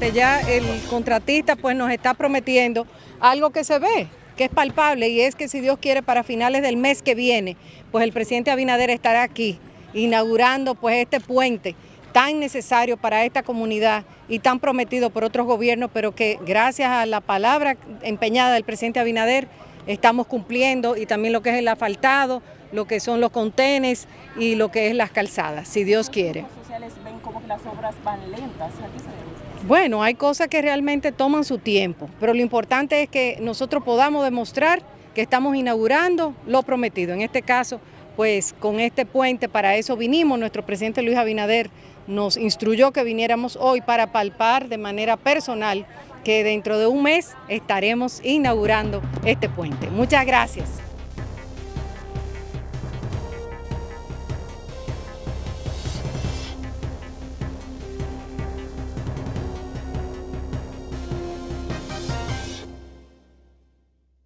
ya el contratista pues nos está prometiendo algo que se ve, que es palpable y es que si Dios quiere para finales del mes que viene, pues el presidente Abinader estará aquí inaugurando pues este puente tan necesario para esta comunidad y tan prometido por otros gobiernos, pero que gracias a la palabra empeñada del presidente Abinader estamos cumpliendo y también lo que es el asfaltado, lo que son los contenes y lo que es las calzadas, si Dios quiere. Los sociales ven como que las obras van lentas. Bueno, hay cosas que realmente toman su tiempo, pero lo importante es que nosotros podamos demostrar que estamos inaugurando lo prometido. En este caso, pues con este puente, para eso vinimos, nuestro presidente Luis Abinader nos instruyó que viniéramos hoy para palpar de manera personal que dentro de un mes estaremos inaugurando este puente. Muchas gracias.